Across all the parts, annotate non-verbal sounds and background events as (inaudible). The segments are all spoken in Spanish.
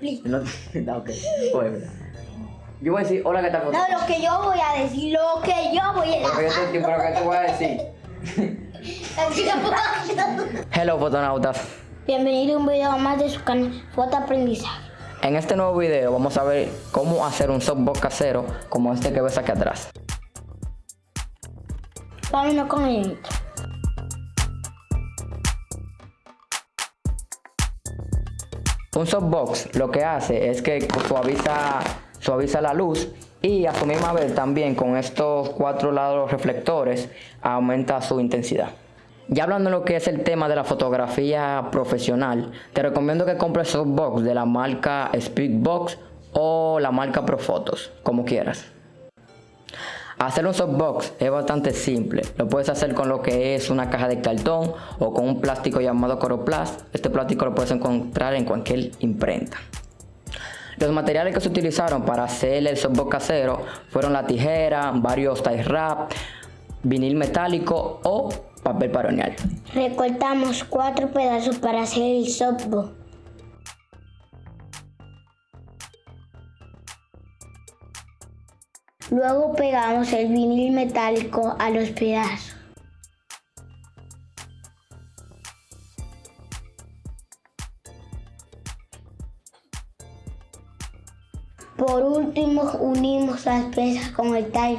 explico. No, (laughs) no, ok. Oye, yo voy a decir, hola, ¿qué tal? No, lo que yo voy a decir, lo que yo voy a Porque yo te entiendo lo que te voy a decir. (laughs) Hello, fotonautas. Bienvenido a un video más de su canal Foto Aprendizaje. En este nuevo video vamos a ver cómo hacer un softbox casero como este que ves aquí atrás. Vámonos con el intro. Un softbox lo que hace es que suaviza, suaviza la luz y a su misma vez también con estos cuatro lados reflectores aumenta su intensidad. Ya hablando de lo que es el tema de la fotografía profesional, te recomiendo que compres softbox de la marca Speedbox o la marca Profotos, como quieras. Hacer un softbox es bastante simple. Lo puedes hacer con lo que es una caja de cartón o con un plástico llamado Coroplast. Este plástico lo puedes encontrar en cualquier imprenta. Los materiales que se utilizaron para hacer el softbox casero fueron la tijera, varios tie wrap, vinil metálico o papel paroneal. Recortamos cuatro pedazos para hacer el softball. Luego pegamos el vinil metálico a los pedazos. Por último unimos las piezas con el tie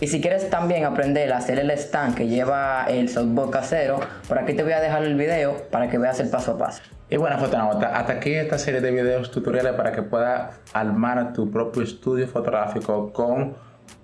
Y si quieres también aprender a hacer el stand que lleva el softbox casero, por aquí te voy a dejar el video para que veas el paso a paso. Y bueno, fotonauta, hasta aquí esta serie de videos tutoriales para que puedas armar tu propio estudio fotográfico con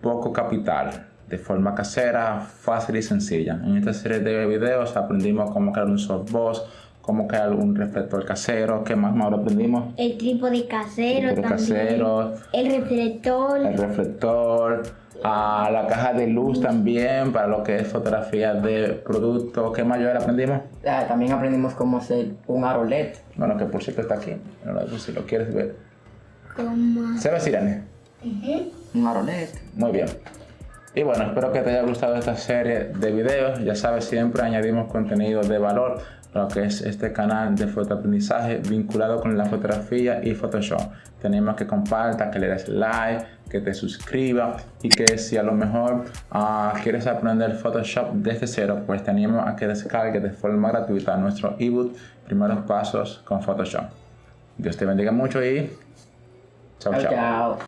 poco capital, de forma casera, fácil y sencilla. En esta serie de videos aprendimos cómo crear un softbox, cómo crear un reflector casero, ¿qué más más lo aprendimos? El trípode casero Trípode también. casero. El reflector. El reflector, a la caja de luz también para lo que es fotografía de productos. ¿Qué mayor aprendimos? Ah, también aprendimos cómo hacer un aro LED. Bueno, que por cierto está aquí. Si lo quieres ver. Como... ¿Se ve, Sirene? Un aro LED. Muy bien. Y bueno, espero que te haya gustado esta serie de videos. Ya sabes, siempre añadimos contenido de valor lo que es este canal de fotoaprendizaje vinculado con la fotografía y Photoshop. Tenemos que compartas, que le des like, que te suscribas y que si a lo mejor ah, quieres aprender Photoshop desde cero, pues te animo a que descargues de forma gratuita nuestro ebook Primeros Pasos con Photoshop. Dios te bendiga mucho y chao. chao. chao.